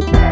Yeah.